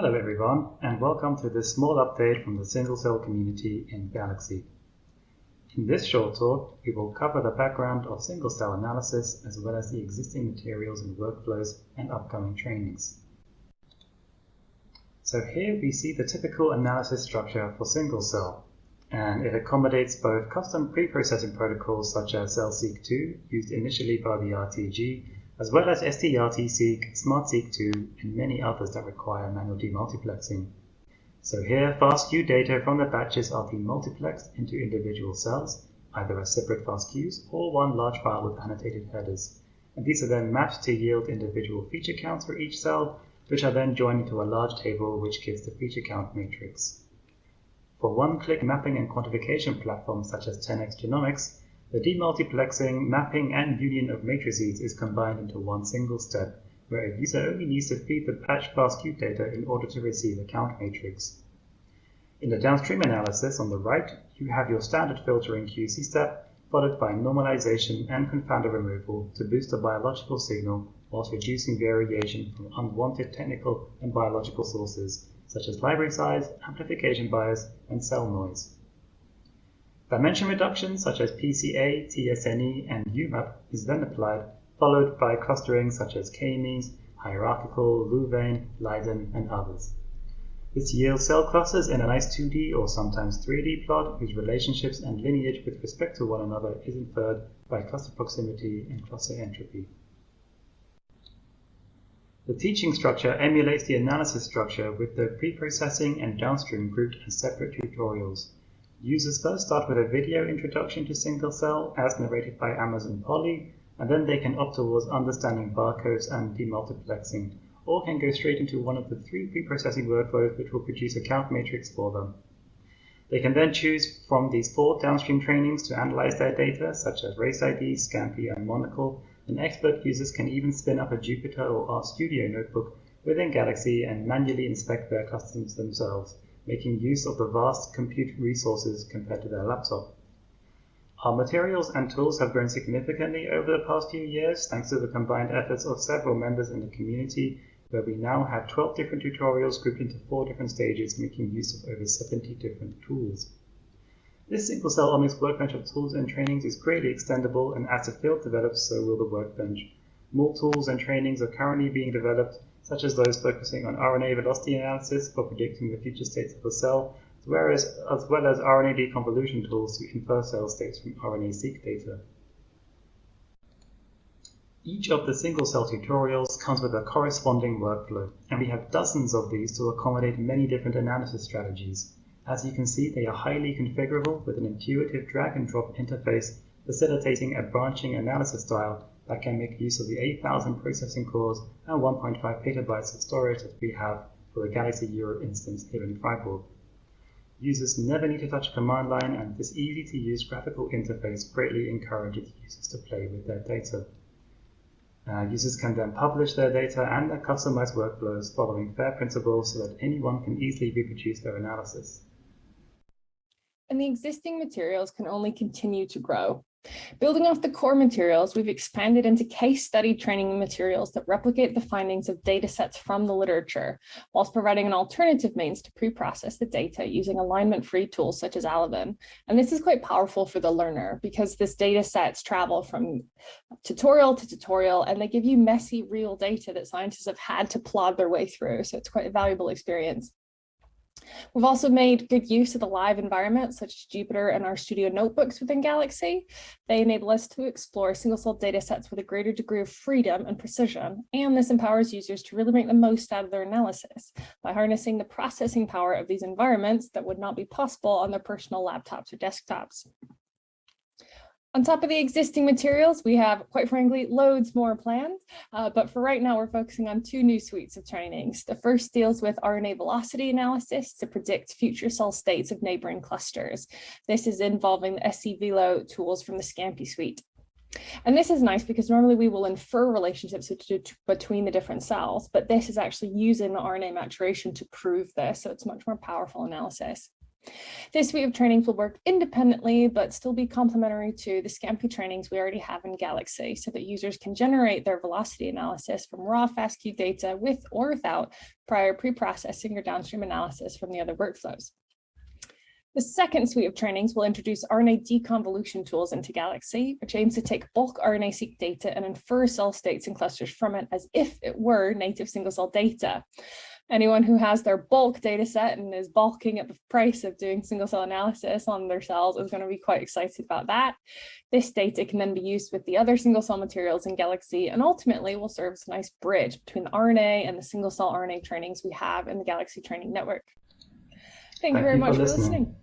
Hello everyone, and welcome to this small update from the single cell community in Galaxy. In this short talk, we will cover the background of single cell analysis as well as the existing materials and workflows and upcoming trainings. So here we see the typical analysis structure for single cell, and it accommodates both custom pre-processing protocols such as CEL-Seq2 used initially by the RTG as well as STRT-seq, SmartSeq2, and many others that require manual demultiplexing. So here, FASTQ data from the batches are demultiplexed into individual cells, either as separate FASTQs or one large file with annotated headers. And these are then mapped to yield individual feature counts for each cell, which are then joined into a large table which gives the feature count matrix. For one-click mapping and quantification platforms such as 10x Genomics, the demultiplexing, mapping, and union of matrices is combined into one single step, where a user only needs to feed the patch FastQ data in order to receive a count matrix. In the downstream analysis on the right, you have your standard filtering QC step, followed by normalization and confounder removal to boost the biological signal whilst reducing variation from unwanted technical and biological sources, such as library size, amplification bias, and cell noise. Dimension reduction such as PCA, TSNE, and UMAP is then applied, followed by clustering such as k-means, hierarchical, Louvain, Leiden, and others. This yields cell clusters in a nice 2D or sometimes 3D plot whose relationships and lineage with respect to one another is inferred by cluster proximity and cluster entropy. The teaching structure emulates the analysis structure with the pre-processing and downstream grouped as separate tutorials. Users first start with a video introduction to single cell as narrated by Amazon Polly, and then they can opt towards understanding barcodes and demultiplexing, or can go straight into one of the three pre-processing workflows which will produce a count matrix for them. They can then choose from these four downstream trainings to analyze their data, such as Race ID, Scanpy, and Monocle, and expert users can even spin up a Jupyter or RStudio notebook within Galaxy and manually inspect their clusters themselves, making use of the vast compute resources compared to their laptop. Our materials and tools have grown significantly over the past few years thanks to the combined efforts of several members in the community where we now have 12 different tutorials grouped into four different stages making use of over 70 different tools. This single cell omics workbench of tools and trainings is greatly extendable and as the field develops so will the workbench. More tools and trainings are currently being developed such as those focusing on RNA velocity analysis for predicting the future states of a cell, as well as, as, well as RNA deconvolution tools to infer cell states from RNA-seq data. Each of the single-cell tutorials comes with a corresponding workflow, and we have dozens of these to accommodate many different analysis strategies. As you can see, they are highly configurable with an intuitive drag-and-drop interface facilitating a branching analysis style that can make use of the 8000 processing cores and 1.5 petabytes of storage that we have for the Galaxy Euro instance here in Freiburg. Users never need to touch a command line and this easy to use graphical interface greatly encourages users to play with their data. Uh, users can then publish their data and their customized workflows following FAIR principles so that anyone can easily reproduce their analysis. And the existing materials can only continue to grow. Building off the core materials, we've expanded into case study training materials that replicate the findings of data sets from the literature, whilst providing an alternative means to pre-process the data using alignment-free tools such as Alevin. And this is quite powerful for the learner because this data sets travel from tutorial to tutorial and they give you messy real data that scientists have had to plod their way through. So it's quite a valuable experience. We've also made good use of the live environment, such as Jupyter and RStudio notebooks within Galaxy. They enable us to explore single-cell data sets with a greater degree of freedom and precision, and this empowers users to really make the most out of their analysis by harnessing the processing power of these environments that would not be possible on their personal laptops or desktops. On top of the existing materials, we have, quite frankly, loads more planned. Uh, but for right now, we're focusing on two new suites of trainings. The first deals with RNA velocity analysis to predict future cell states of neighboring clusters. This is involving the SCVelo tools from the Scanpy suite. And this is nice because normally we will infer relationships between the different cells, but this is actually using the RNA maturation to prove this. So it's much more powerful analysis. This suite of trainings will work independently, but still be complementary to the Scanpy trainings we already have in Galaxy so that users can generate their velocity analysis from raw FASTQ data with or without prior pre-processing or downstream analysis from the other workflows. The second suite of trainings will introduce RNA deconvolution tools into Galaxy, which aims to take bulk RNA-seq data and infer cell states and clusters from it as if it were native single-cell data. Anyone who has their bulk data set and is balking at the price of doing single-cell analysis on their cells is going to be quite excited about that. This data can then be used with the other single-cell materials in Galaxy and ultimately will serve as a nice bridge between the RNA and the single-cell RNA trainings we have in the Galaxy Training Network. Thank, Thank you very you much for listening. For listening.